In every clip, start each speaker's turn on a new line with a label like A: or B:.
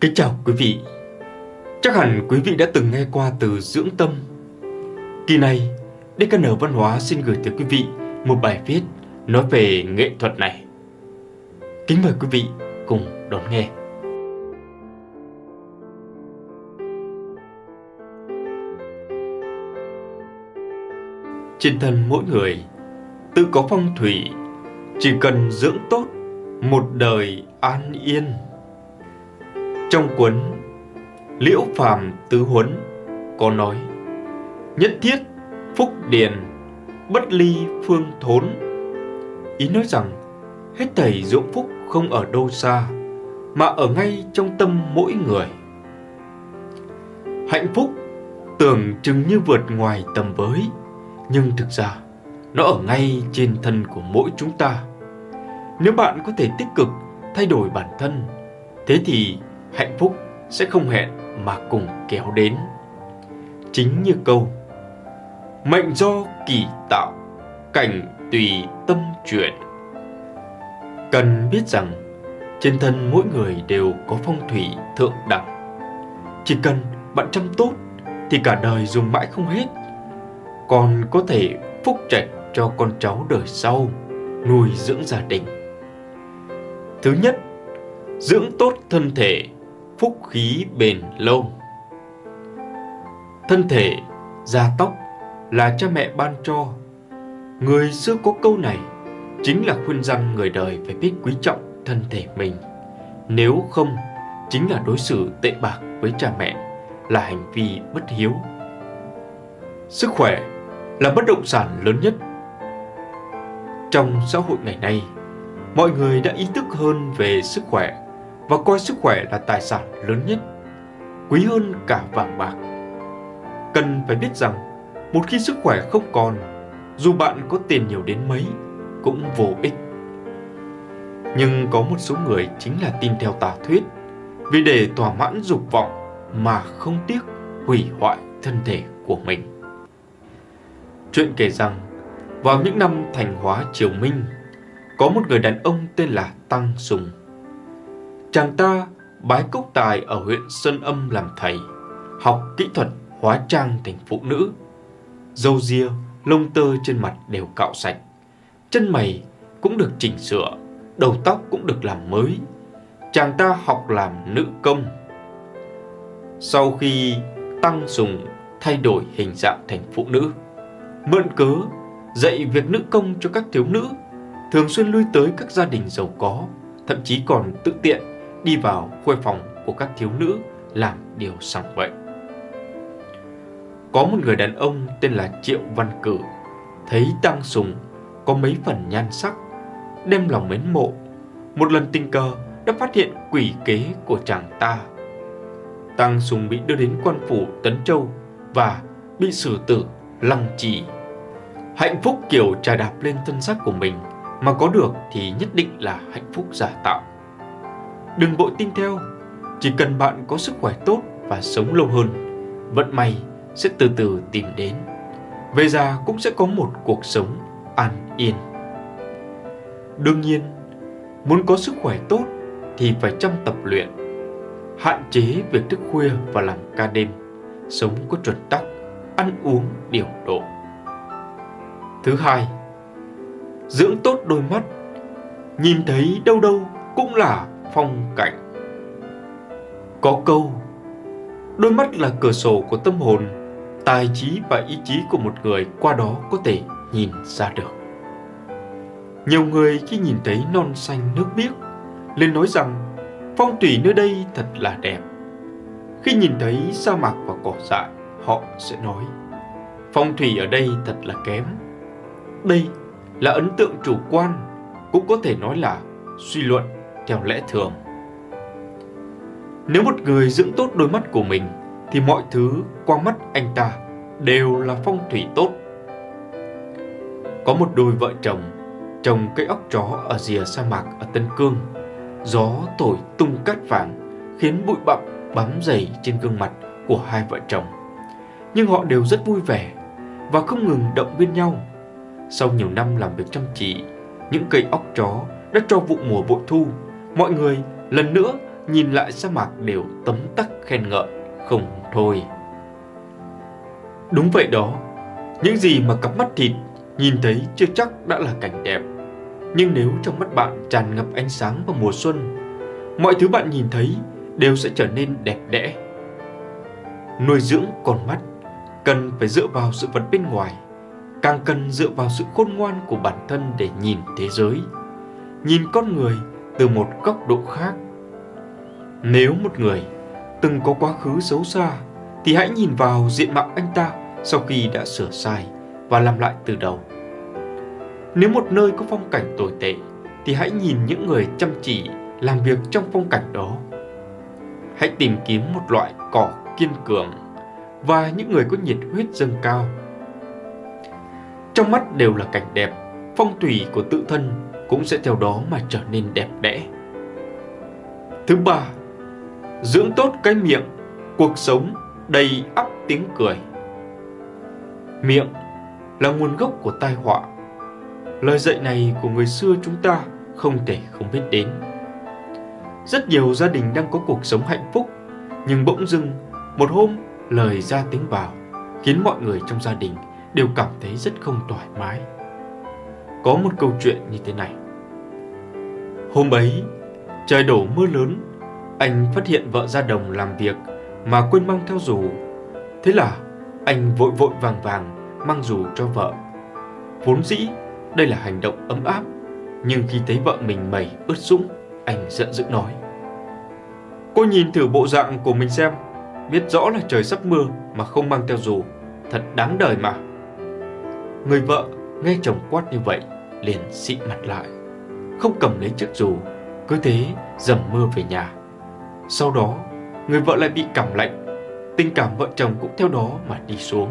A: Kính chào quý vị. Chắc hẳn quý vị đã từng nghe qua từ dưỡng tâm. Kỳ này DKN Văn hóa xin gửi tới quý vị một bài viết nói về nghệ thuật này. Kính mời quý vị cùng đón nghe. Trên thân mỗi người, tự có phong thủy, Chỉ cần dưỡng tốt một đời an yên trong cuốn Liễu Phàm Tứ Huấn có nói, Nhất thiết phúc điền, bất ly phương thốn. Ý nói rằng, hết thầy dụng phúc không ở đâu xa, Mà ở ngay trong tâm mỗi người. Hạnh phúc tưởng chừng như vượt ngoài tầm với, Nhưng thực ra, nó ở ngay trên thân của mỗi chúng ta. Nếu bạn có thể tích cực thay đổi bản thân, Thế thì hạnh phúc sẽ không hẹn mà cùng kéo đến. Chính như câu Mệnh do kỳ tạo, cảnh tùy tâm chuyển. Cần biết rằng trên thân mỗi người đều có phong thủy thượng đẳng. Chỉ cần bạn chăm tốt thì cả đời dùng mãi không hết. Còn có thể phúc trạch cho con cháu đời sau, nuôi dưỡng gia đình. Thứ nhất, dưỡng tốt thân thể phúc khí bền lâu. Thân thể, da tóc là cha mẹ ban cho. Người xưa có câu này chính là khuyên rằng người đời phải biết quý trọng thân thể mình. Nếu không, chính là đối xử tệ bạc với cha mẹ, là hành vi bất hiếu. Sức khỏe là bất động sản lớn nhất. Trong xã hội ngày nay, mọi người đã ý thức hơn về sức khỏe và coi sức khỏe là tài sản lớn nhất, quý hơn cả vàng bạc. Cần phải biết rằng, một khi sức khỏe không còn, dù bạn có tiền nhiều đến mấy, cũng vô ích. Nhưng có một số người chính là tin theo tà thuyết, vì để thỏa mãn dục vọng mà không tiếc hủy hoại thân thể của mình. Chuyện kể rằng, vào những năm thành hóa triều Minh, có một người đàn ông tên là Tăng Sùng Chàng ta bái cốc tài ở huyện Sơn Âm làm thầy, học kỹ thuật hóa trang thành phụ nữ. Dâu ria, lông tơ trên mặt đều cạo sạch, chân mày cũng được chỉnh sửa, đầu tóc cũng được làm mới. Chàng ta học làm nữ công. Sau khi tăng sùng thay đổi hình dạng thành phụ nữ, mượn cớ dạy việc nữ công cho các thiếu nữ, thường xuyên lui tới các gia đình giàu có, thậm chí còn tự tiện đi vào khuê phòng của các thiếu nữ làm điều sằng bậy. Có một người đàn ông tên là Triệu Văn Cử, thấy Tăng Sùng có mấy phần nhan sắc, đem lòng mến mộ. Một lần tình cờ đã phát hiện quỷ kế của chàng ta. Tăng Sùng bị đưa đến quan phủ Tấn Châu và bị xử tử lăng trì. Hạnh phúc kiểu trà đạp lên thân xác của mình mà có được thì nhất định là hạnh phúc giả tạo. Đừng vội tin theo, chỉ cần bạn có sức khỏe tốt và sống lâu hơn, vận may sẽ từ từ tìm đến. Về già cũng sẽ có một cuộc sống an yên. Đương nhiên, muốn có sức khỏe tốt thì phải chăm tập luyện, hạn chế việc thức khuya và làm ca đêm, sống có chuẩn tắc, ăn uống điều độ. Thứ hai, dưỡng tốt đôi mắt, nhìn thấy đâu đâu cũng là phong cảnh. Có câu, đôi mắt là cửa sổ của tâm hồn, tài trí và ý chí của một người qua đó có thể nhìn ra được. Nhiều người khi nhìn thấy non xanh nước biếc, lên nói rằng phong thủy nơi đây thật là đẹp. Khi nhìn thấy sa mạc và cỏ dại, họ sẽ nói phong thủy ở đây thật là kém. Đây là ấn tượng chủ quan, cũng có thể nói là suy luận theo lẽ thường. Nếu một người dưỡng tốt đôi mắt của mình thì mọi thứ qua mắt anh ta đều là phong thủy tốt. Có một đôi vợ chồng trồng cây óc chó ở rìa sa mạc ở Tân Cương. Gió thổi tung cát vàng khiến bụi bặm bám dày trên gương mặt của hai vợ chồng. Nhưng họ đều rất vui vẻ và không ngừng động viên nhau. Sau nhiều năm làm việc chăm chỉ, những cây óc chó đã cho vụ mùa bội thu mọi người lần nữa nhìn lại sa mạc đều tấm tắc khen ngợi, không thôi. Đúng vậy đó, những gì mà cặp mắt thịt nhìn thấy chưa chắc đã là cảnh đẹp. Nhưng nếu trong mắt bạn tràn ngập ánh sáng vào mùa xuân, mọi thứ bạn nhìn thấy đều sẽ trở nên đẹp đẽ. Nuôi dưỡng con mắt cần phải dựa vào sự vật bên ngoài, càng cần dựa vào sự khôn ngoan của bản thân để nhìn thế giới, nhìn con người từ một góc độ khác. Nếu một người từng có quá khứ xấu xa, thì hãy nhìn vào diện mạo anh ta sau khi đã sửa sai và làm lại từ đầu. Nếu một nơi có phong cảnh tồi tệ, thì hãy nhìn những người chăm chỉ làm việc trong phong cảnh đó. Hãy tìm kiếm một loại cỏ kiên cường và những người có nhiệt huyết dâng cao. Trong mắt đều là cảnh đẹp, phong thủy của tự thân cũng sẽ theo đó mà trở nên đẹp đẽ. Thứ ba, dưỡng tốt cái miệng, cuộc sống đầy ắp tiếng cười. Miệng là nguồn gốc của tai họa. Lời dạy này của người xưa chúng ta không thể không biết đến. Rất nhiều gia đình đang có cuộc sống hạnh phúc, nhưng bỗng dưng một hôm lời ra tiếng vào khiến mọi người trong gia đình đều cảm thấy rất không thoải mái. Có một câu chuyện như thế này. Hôm ấy, trời đổ mưa lớn, anh phát hiện vợ ra đồng làm việc mà quên mang theo dù. Thế là anh vội vội vàng vàng mang dù cho vợ. Vốn dĩ đây là hành động ấm áp, nhưng khi thấy vợ mình mẩy ướt sũng, anh giận dữ nói. Cô nhìn thử bộ dạng của mình xem, biết rõ là trời sắp mưa mà không mang theo dù, thật đáng đời mà. Người vợ nghe chồng quát như vậy, liền xị mặt lại, không cầm lấy chiếc dù, cứ thế dầm mưa về nhà. Sau đó, người vợ lại bị cảm lạnh, tình cảm vợ chồng cũng theo đó mà đi xuống.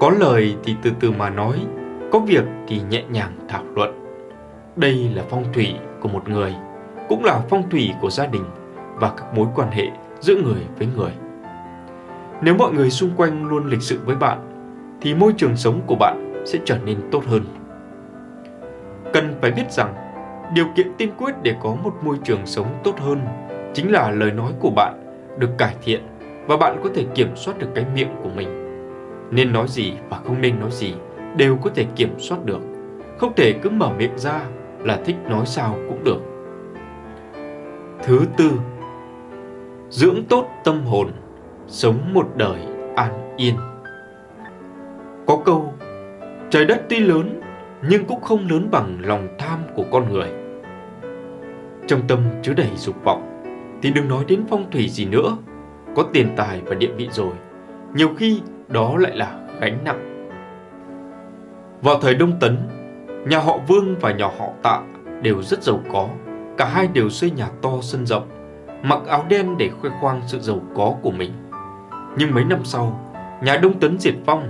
A: Có lời thì từ từ mà nói, có việc thì nhẹ nhàng thảo luận. Đây là phong thủy của một người, cũng là phong thủy của gia đình và các mối quan hệ giữa người với người. Nếu mọi người xung quanh luôn lịch sự với bạn, thì môi trường sống của bạn sẽ trở nên tốt hơn. Cần phải biết rằng, điều kiện tiên quyết để có một môi trường sống tốt hơn chính là lời nói của bạn được cải thiện và bạn có thể kiểm soát được cái miệng của mình. Nên nói gì và không nên nói gì đều có thể kiểm soát được. Không thể cứ mở miệng ra là thích nói sao cũng được. Thứ tư, dưỡng tốt tâm hồn, sống một đời an yên. Có câu, trời đất tuy lớn nhưng cũng không lớn bằng lòng tham của con người. Trong tâm chứa đầy dục vọng thì đừng nói đến phong thủy gì nữa. Có tiền tài và địa vị rồi, nhiều khi đó lại là gánh nặng. Vào thời Đông Tấn, nhà họ Vương và nhà họ Tạ đều rất giàu có. Cả hai đều xây nhà to sân rộng, mặc áo đen để khoe khoang sự giàu có của mình. Nhưng mấy năm sau, nhà Đông Tấn diệt vong,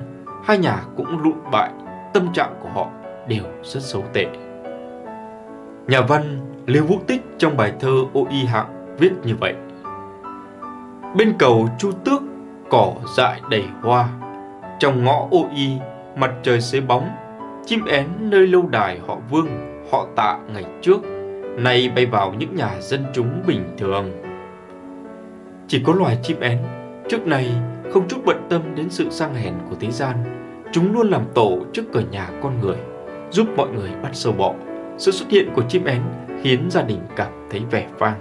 A: hai nhà cũng lụn bại, tâm trạng của họ đều rất xấu tệ. Nhà văn Lưu Vũ Tích trong bài thơ Ô Y Hạng viết như vậy. Bên cầu Chu Tước cỏ dại đầy hoa. Trong ngõ ô y mặt trời xế bóng. Chim én nơi lâu đài họ vương họ tạ ngày trước. Nay bay vào những nhà dân chúng bình thường. Chỉ có loài chim én trước này không chút bận tâm đến sự sang hèn của thế gian chúng luôn làm tổ trước cửa nhà con người, giúp mọi người bắt sâu bọ. Sự xuất hiện của chim én khiến gia đình cảm thấy vẻ vang.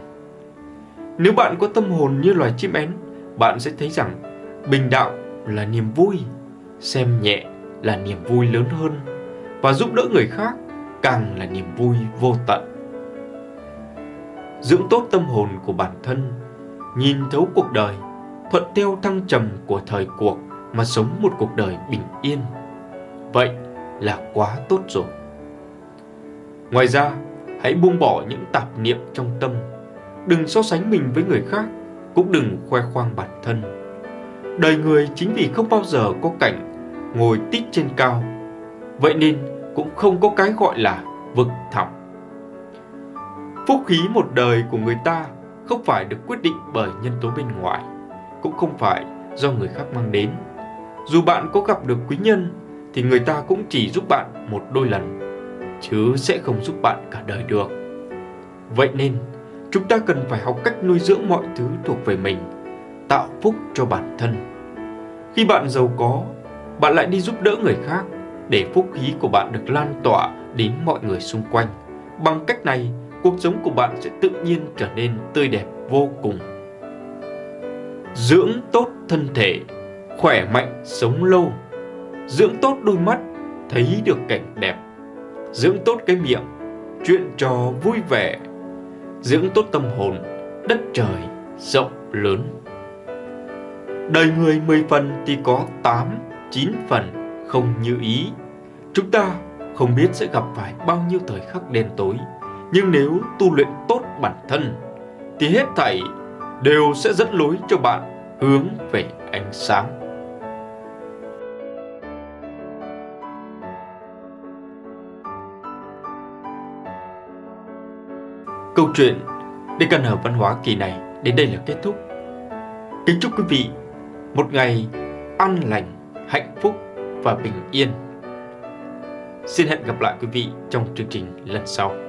A: Nếu bạn có tâm hồn như loài chim én, bạn sẽ thấy rằng bình đạo là niềm vui, xem nhẹ là niềm vui lớn hơn, và giúp đỡ người khác càng là niềm vui vô tận. Dưỡng tốt tâm hồn của bản thân, nhìn thấu cuộc đời, thuận theo thăng trầm của thời cuộc mà sống một cuộc đời bình yên. Vậy là quá tốt rồi. Ngoài ra, hãy buông bỏ những tạp niệm trong tâm. Đừng so sánh mình với người khác, cũng đừng khoe khoang bản thân. Đời người chính vì không bao giờ có cảnh ngồi tít trên cao, vậy nên cũng không có cái gọi là vực thẳm. Phúc khí một đời của người ta không phải được quyết định bởi nhân tố bên ngoài, cũng không phải do người khác mang đến dù bạn có gặp được quý nhân thì người ta cũng chỉ giúp bạn một đôi lần chứ sẽ không giúp bạn cả đời được vậy nên chúng ta cần phải học cách nuôi dưỡng mọi thứ thuộc về mình, tạo phúc cho bản thân. Khi bạn giàu có, bạn lại đi giúp đỡ người khác để phúc khí của bạn được lan tỏa đến mọi người xung quanh. Bằng cách này, cuộc sống của bạn sẽ tự nhiên trở nên tươi đẹp vô cùng. Dưỡng tốt thân thể, khỏe mạnh sống lâu. Dưỡng tốt đôi mắt, thấy được cảnh đẹp. Dưỡng tốt cái miệng, chuyện trò vui vẻ. Dưỡng tốt tâm hồn, đất trời rộng lớn. Đời người 10 phần thì có 8, 9 phần không như ý. Chúng ta không biết sẽ gặp phải bao nhiêu thời khắc đen tối, nhưng nếu tu luyện tốt bản thân thì hết thảy đều sẽ dẫn lối cho bạn hướng về ánh sáng. Câu chuyện Để cần hợp văn hóa kỳ này đến đây là kết thúc. Kính chúc quý vị một ngày an lành, hạnh phúc và bình yên. Xin hẹn gặp lại quý vị trong chương trình lần sau.